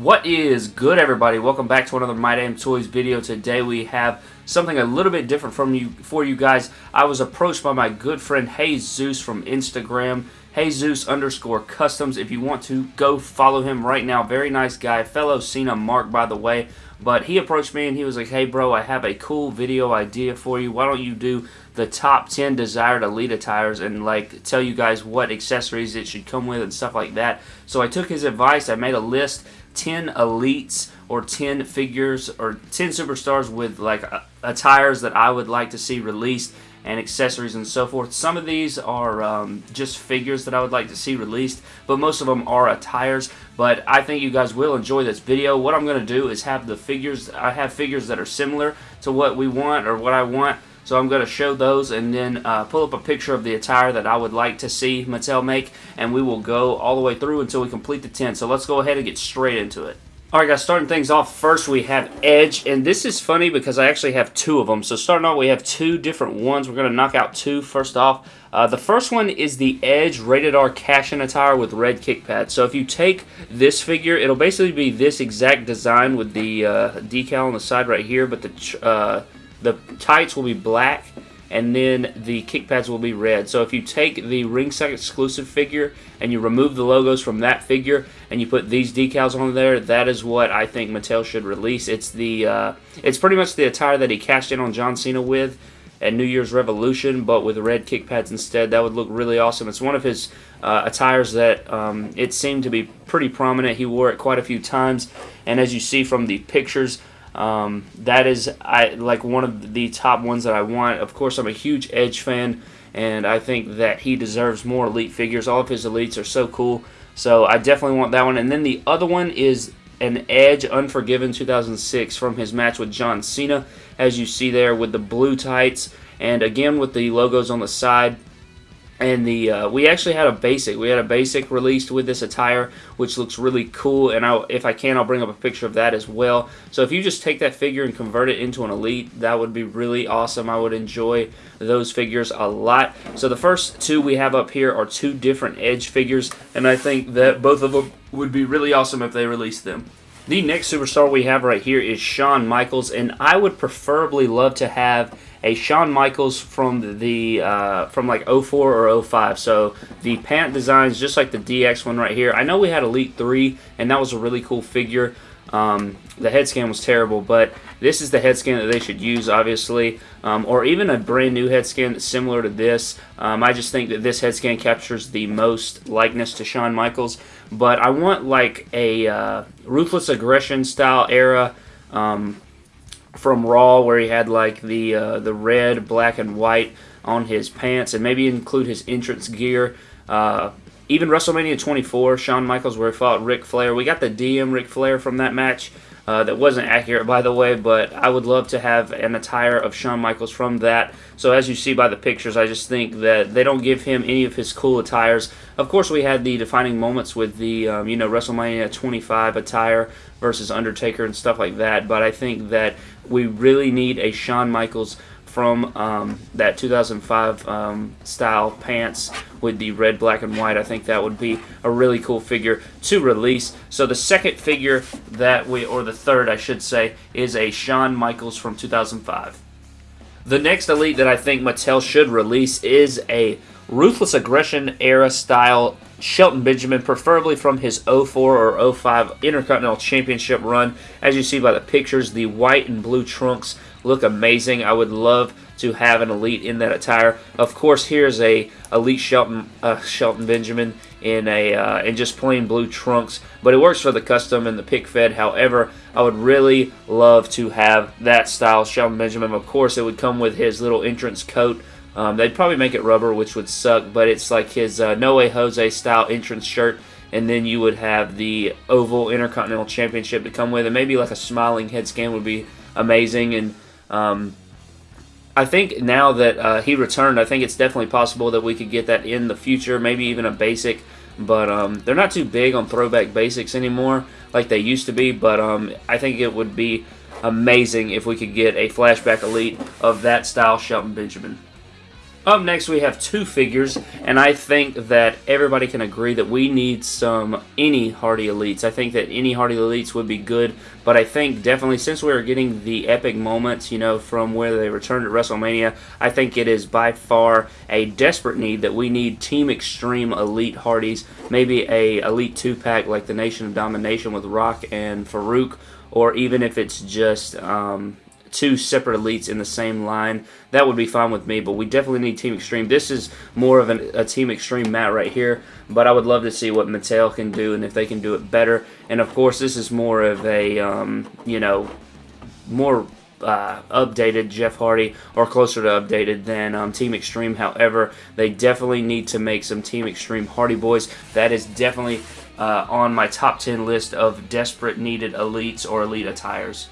What is good everybody? Welcome back to another My Damn Toys video. Today we have something a little bit different from you for you guys. I was approached by my good friend Hey Zeus from Instagram. Jesus underscore customs. If you want to, go follow him right now. Very nice guy. Fellow Cena Mark, by the way. But he approached me and he was like, hey bro, I have a cool video idea for you. Why don't you do the top 10 desired Elite attires and like tell you guys what accessories it should come with and stuff like that. So I took his advice. I made a list 10 elites or 10 figures or 10 superstars with like attires that I would like to see released and accessories and so forth. Some of these are um, just figures that I would like to see released, but most of them are attires. But I think you guys will enjoy this video. What I'm going to do is have the figures, I have figures that are similar to what we want or what I want. So I'm going to show those and then uh, pull up a picture of the attire that I would like to see Mattel make. And we will go all the way through until we complete the 10. So let's go ahead and get straight into it. Alright guys, starting things off, first we have Edge, and this is funny because I actually have two of them. So starting off, we have two different ones. We're going to knock out two first off. Uh, the first one is the Edge Rated R Cash-In attire with red kick pads. So if you take this figure, it'll basically be this exact design with the uh, decal on the side right here, but the, uh, the tights will be black and then the kick pads will be red. So if you take the ringside exclusive figure and you remove the logos from that figure and you put these decals on there, that is what I think Mattel should release. It's the uh, it's pretty much the attire that he cashed in on John Cena with at New Year's Revolution, but with red kick pads instead. That would look really awesome. It's one of his uh, attires that um, it seemed to be pretty prominent. He wore it quite a few times, and as you see from the pictures, um, that is I like one of the top ones that I want. Of course, I'm a huge Edge fan, and I think that he deserves more Elite figures. All of his Elites are so cool, so I definitely want that one. And then the other one is an Edge Unforgiven 2006 from his match with John Cena, as you see there with the blue tights, and again with the logos on the side and the uh, we actually had a basic we had a basic released with this attire which looks really cool. And I, if I can I'll bring up a picture of that as well. So if you just take that figure and convert it into an elite that would be really awesome. I would enjoy those figures a lot. So the first two we have up here are two different edge figures and I think that both of them would be really awesome if they released them. The next superstar we have right here is Shawn Michaels and I would preferably love to have a Shawn Michaels from the uh, from like 04 or 05. So the pant designs just like the DX one right here. I know we had Elite 3 and that was a really cool figure. Um, the head scan was terrible, but this is the head scan that they should use, obviously, um, or even a brand new head scan that's similar to this. Um, I just think that this head scan captures the most likeness to Shawn Michaels, but I want like a uh, Ruthless Aggression style era um, from Raw where he had like the uh, the red, black, and white on his pants, and maybe include his entrance gear. Uh, even WrestleMania 24, Shawn Michaels where he fought Ric Flair. We got the DM Ric Flair from that match. Uh, that wasn't accurate, by the way, but I would love to have an attire of Shawn Michaels from that. So as you see by the pictures, I just think that they don't give him any of his cool attires. Of course, we had the defining moments with the, um, you know, WrestleMania 25 attire versus Undertaker and stuff like that, but I think that we really need a Shawn Michaels from um, that 2005 um, style pants with the red, black, and white. I think that would be a really cool figure to release. So the second figure that we, or the third I should say, is a Shawn Michaels from 2005. The next Elite that I think Mattel should release is a Ruthless Aggression era style Shelton Benjamin, preferably from his 04 or 05 Intercontinental Championship run. As you see by the pictures, the white and blue trunks look amazing. I would love to have an Elite in that attire. Of course, here's a Elite Shelton uh, Shelton Benjamin in a uh, in just plain blue trunks, but it works for the custom and the pick fed. However, I would really love to have that style Shelton Benjamin. Of course, it would come with his little entrance coat. Um, they'd probably make it rubber, which would suck, but it's like his uh, No Way Jose style entrance shirt and then you would have the Oval Intercontinental Championship to come with, and maybe like a smiling head scan would be amazing. And um, I think now that uh, he returned, I think it's definitely possible that we could get that in the future, maybe even a basic. But um, they're not too big on throwback basics anymore like they used to be. But um, I think it would be amazing if we could get a flashback elite of that style Shelton Benjamin. Up next, we have two figures, and I think that everybody can agree that we need some any Hardy Elites. I think that any Hardy Elites would be good, but I think definitely since we are getting the epic moments, you know, from where they returned at WrestleMania, I think it is by far a desperate need that we need Team Extreme Elite Hardys, maybe a Elite 2-pack like the Nation of Domination with Rock and Faarooq, or even if it's just um, two separate elites in the same line, that would be fine with me. But we definitely need Team Extreme. This is more of an, a Team Extreme mat right here. But I would love to see what Mattel can do and if they can do it better. And of course, this is more of a, um, you know, more uh, updated Jeff Hardy or closer to updated than um, Team Extreme. However, they definitely need to make some Team Extreme Hardy Boys. That is definitely uh, on my top 10 list of desperate needed elites or elite attires.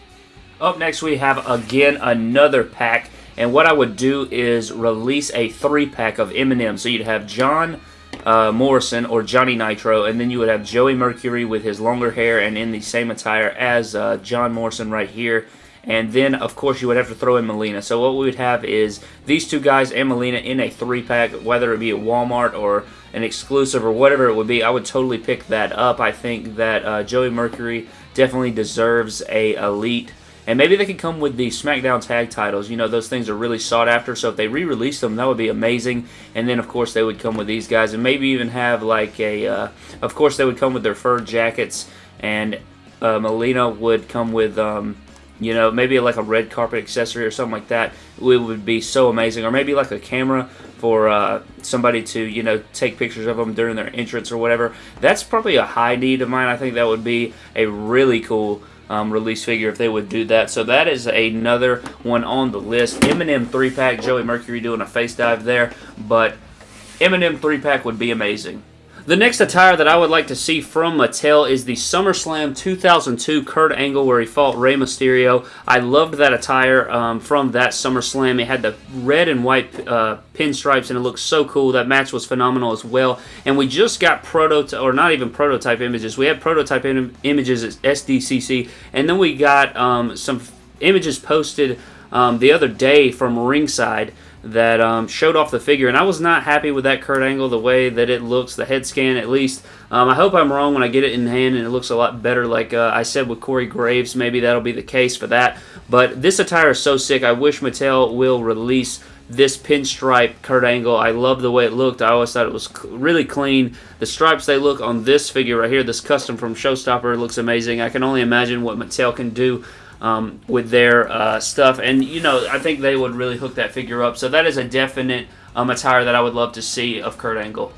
Up next, we have, again, another pack. And what I would do is release a three-pack of MNM. So you'd have John uh, Morrison or Johnny Nitro, and then you would have Joey Mercury with his longer hair and in the same attire as uh, John Morrison right here. And then, of course, you would have to throw in Melina. So what we would have is these two guys and Melina in a three-pack, whether it be at Walmart or an exclusive or whatever it would be. I would totally pick that up. I think that uh, Joey Mercury definitely deserves a elite and maybe they could come with the SmackDown tag titles. You know, those things are really sought after. So if they re-release them, that would be amazing. And then, of course, they would come with these guys. And maybe even have like a... Uh, of course, they would come with their fur jackets. And uh, Melina would come with... Um, you know, maybe like a red carpet accessory or something like that. It would be so amazing. Or maybe like a camera for uh, somebody to, you know, take pictures of them during their entrance or whatever. That's probably a high need of mine. I think that would be a really cool um, release figure if they would do that. So that is another one on the list. MNM 3-pack, Joey Mercury doing a face dive there, but MNM 3-pack would be amazing. The next attire that I would like to see from Mattel is the SummerSlam 2002 Kurt Angle where he fought Rey Mysterio. I loved that attire um, from that SummerSlam. It had the red and white uh, pinstripes and it looked so cool. That match was phenomenal as well. And we just got prototype, or not even prototype images. We had prototype Im images at SDCC and then we got um, some images posted um, the other day from ringside that um, showed off the figure, and I was not happy with that Kurt Angle, the way that it looks, the head scan at least. Um, I hope I'm wrong when I get it in hand and it looks a lot better, like uh, I said with Corey Graves. Maybe that'll be the case for that. But this attire is so sick. I wish Mattel will release this pinstripe Kurt Angle. I love the way it looked. I always thought it was really clean. The stripes they look on this figure right here, this custom from Showstopper, looks amazing. I can only imagine what Mattel can do um, with their uh, stuff. And, you know, I think they would really hook that figure up. So that is a definite um, attire that I would love to see of Kurt Angle.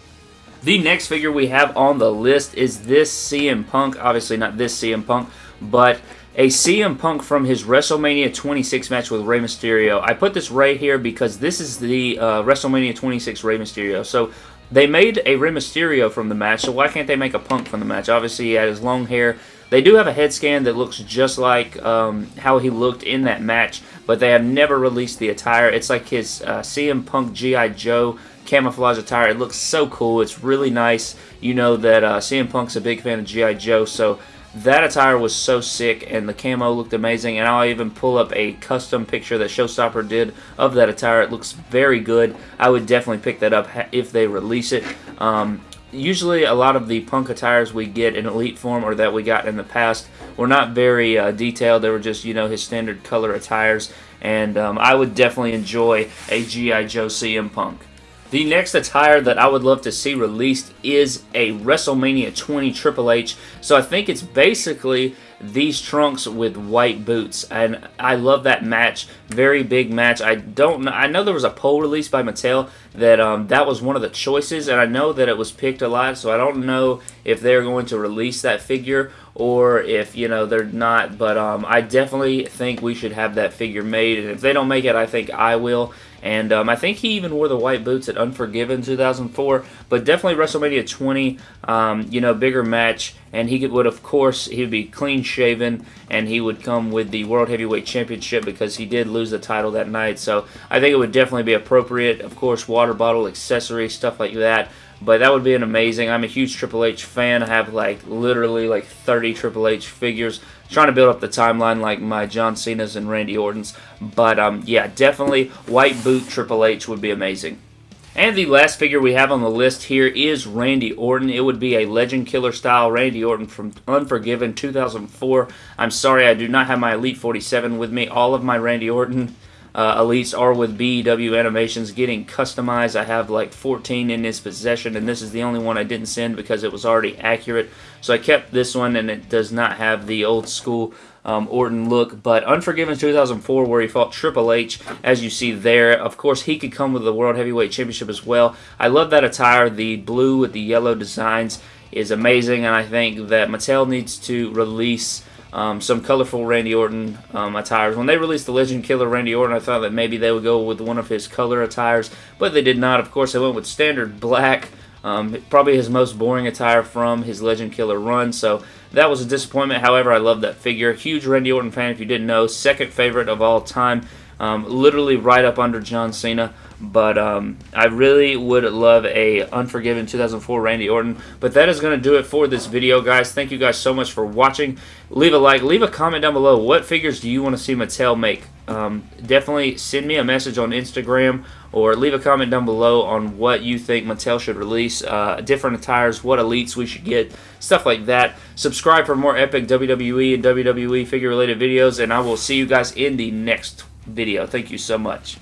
The next figure we have on the list is this CM Punk. Obviously not this CM Punk, but a CM Punk from his WrestleMania 26 match with Rey Mysterio. I put this right here because this is the uh, WrestleMania 26 Rey Mysterio. So they made a Rey Mysterio from the match, so why can't they make a Punk from the match? Obviously, he had his long hair. They do have a head scan that looks just like um, how he looked in that match, but they have never released the attire. It's like his uh, CM Punk G.I. Joe camouflage attire. It looks so cool. It's really nice. You know that uh, CM Punk's a big fan of G.I. Joe, so that attire was so sick and the camo looked amazing and I'll even pull up a custom picture that Showstopper did of that attire. It looks very good. I would definitely pick that up if they release it. Um, usually a lot of the punk attires we get in elite form or that we got in the past were not very uh, detailed they were just you know his standard color attires and um, I would definitely enjoy a G.I. Joe CM Punk the next attire that I would love to see released is a WrestleMania 20 Triple H. So I think it's basically these trunks with white boots and I love that match. Very big match. I don't know I know there was a poll released by Mattel that um, that was one of the choices and I know that it was picked a lot so I don't know if they're going to release that figure or if you know they're not but um, I definitely think we should have that figure made and if they don't make it I think I will and um, I think he even wore the white boots at Unforgiven 2004. But definitely WrestleMania 20, um, you know, bigger match. And he would, of course, he would be clean shaven. And he would come with the World Heavyweight Championship because he did lose the title that night. So I think it would definitely be appropriate. Of course, water bottle, accessories, stuff like that. But that would be an amazing. I'm a huge Triple H fan. I have like literally like 30 Triple H figures. Trying to build up the timeline like my John Cena's and Randy Orton's. But um, yeah, definitely white boot Triple H would be amazing. And the last figure we have on the list here is Randy Orton. It would be a Legend Killer style Randy Orton from Unforgiven 2004. I'm sorry I do not have my Elite 47 with me. All of my Randy Orton uh, elites are with BEW Animations getting customized. I have like 14 in his possession, and this is the only one I didn't send because it was already accurate. So I kept this one, and it does not have the old school um, Orton look. But Unforgiven 2004, where he fought Triple H, as you see there. Of course, he could come with the World Heavyweight Championship as well. I love that attire. The blue with the yellow designs is amazing, and I think that Mattel needs to release um, some colorful Randy Orton um, attires. When they released the Legend Killer Randy Orton, I thought that maybe they would go with one of his color attires, but they did not. Of course, they went with standard black, um, probably his most boring attire from his Legend Killer run, so that was a disappointment. However, I love that figure. Huge Randy Orton fan, if you didn't know. Second favorite of all time. Um, literally right up under John Cena. But um, I really would love a Unforgiven 2004 Randy Orton. But that is going to do it for this video, guys. Thank you guys so much for watching. Leave a like. Leave a comment down below. What figures do you want to see Mattel make? Um, definitely send me a message on Instagram or leave a comment down below on what you think Mattel should release, uh, different attires, what elites we should get, stuff like that. Subscribe for more epic WWE and WWE figure related videos, and I will see you guys in the next video. Thank you so much.